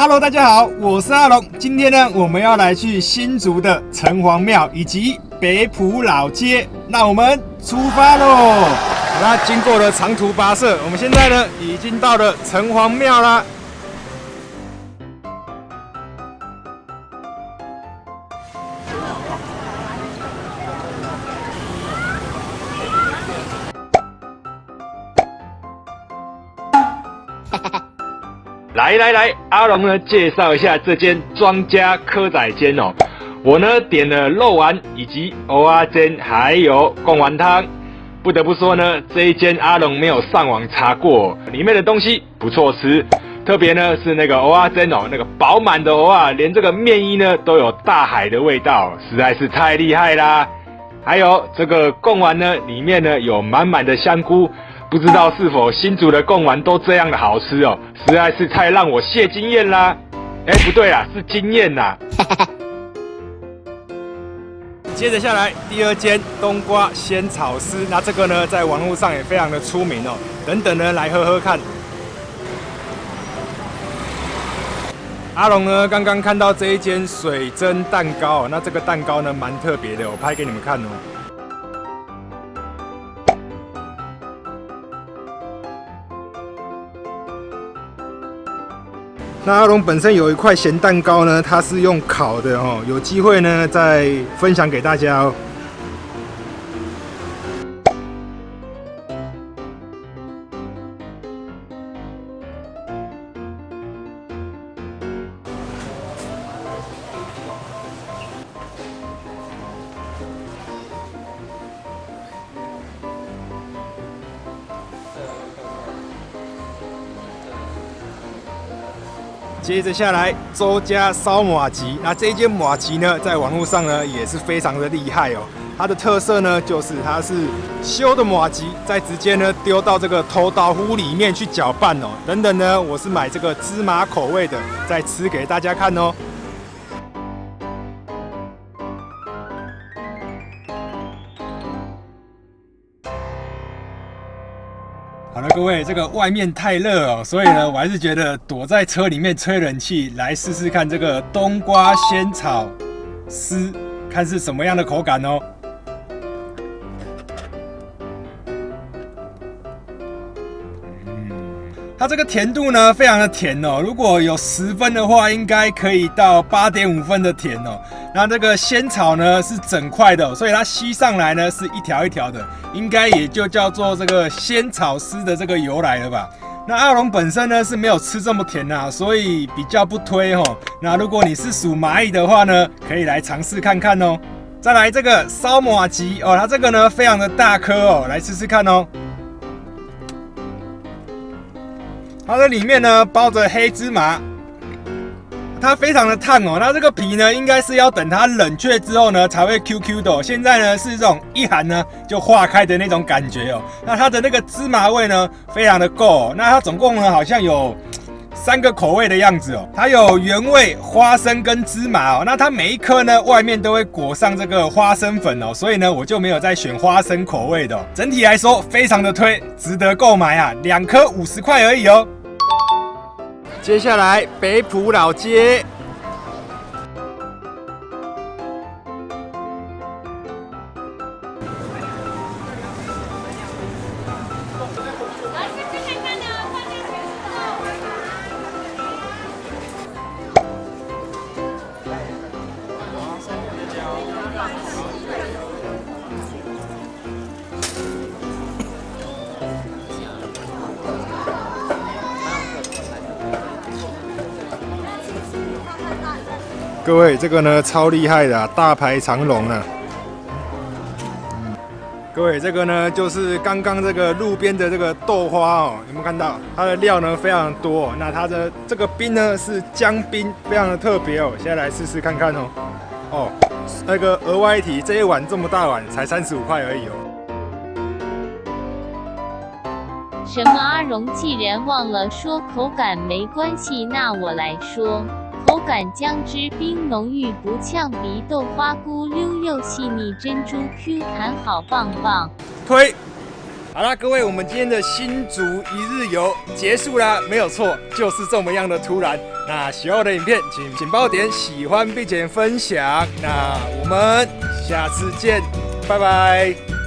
大家好，我是阿龙。今天呢，我们要来去新竹的城隍庙以及北浦老街，那我们出发喽！好啦，经过了长途跋涉，我们现在呢已经到了城隍庙啦。来来来，阿龙呢介绍一下这间庄家蚵仔煎哦。我呢点了肉丸以及蚵仔煎，还有贡丸汤。不得不说呢，这一间阿龙没有上网查过，里面的东西不错吃。特别呢是那个蚵仔煎哦，那个饱满的蚵仔，连这个面衣呢都有大海的味道，实在是太厉害啦。还有这个贡丸呢，里面呢有满满的香菇。不知道是否新竹的贡丸都这样的好吃哦，实在是太让我谢惊艳啦！哎，不对啊，是惊艳呐！接着下来，第二间冬瓜仙草丝，那这个呢，在网络上也非常的出名哦。等等呢，来喝喝看。阿龙呢，刚刚看到这一间水蒸蛋糕，那这个蛋糕呢，蛮特别的，我拍给你们看哦。那阿龙本身有一块咸蛋糕呢，它是用烤的哦，有机会呢再分享给大家哦。接着下来，周家烧马吉。那这一间马吉呢，在网络上呢也是非常的厉害哦。它的特色呢，就是它是修的马吉，再直接呢丢到这个偷刀壶里面去搅拌哦。等等呢，我是买这个芝麻口味的，再吃给大家看哦。好了，各位，这个外面太热哦，所以呢，我还是觉得躲在车里面吹冷气，来试试看这个冬瓜仙草丝，看是什么样的口感哦。它这个甜度呢，非常的甜哦。如果有十分的话，应该可以到八点五分的甜哦。那这个仙草呢是整块的，所以它吸上来呢是一条一条的，应该也就叫做这个仙草丝的这个由来了吧。那阿龙本身呢是没有吃这么甜呐，所以比较不推哦。那如果你是属蚂蚁的话呢，可以来尝试看看哦。再来这个烧马吉哦，它这个呢非常的大颗哦，来试试看哦。它的里面呢包着黑芝麻，它非常的烫哦。那这个皮呢，应该是要等它冷却之后呢才会 Q Q 的。现在呢是这种一含呢就化开的那种感觉哦。那它的那个芝麻味呢非常的够。那它总共呢好像有三个口味的样子哦。它有原味、花生跟芝麻哦。那它每一颗呢外面都会裹上这个花生粉哦。所以呢我就没有再选花生口味的。整体来说非常的推，值得购买啊。两颗五十块而已哦。接下来，北浦老街。各位，这个呢超厉害的，大排长龙呢。各位，这个呢就是刚刚这个路边的这个豆花哦，有没有看到？它的料呢非常多哦。那它的这个冰呢是姜冰，非常的特别哦。现在来试试看看哦。哦，那个额外一提，这一碗这么大碗才三十五块而已哦。什么？阿荣既然忘了说口感没关系，那我来说。口感姜汁冰浓郁不呛鼻，豆花菇溜又细腻，珍珠 Q 弹好棒棒。推，好啦，各位，我们今天的新竹一日游结束啦，没有错，就是这么样的突然。那喜欢我的影片，请请帮我点喜欢并且分享。那我们下次见，拜拜。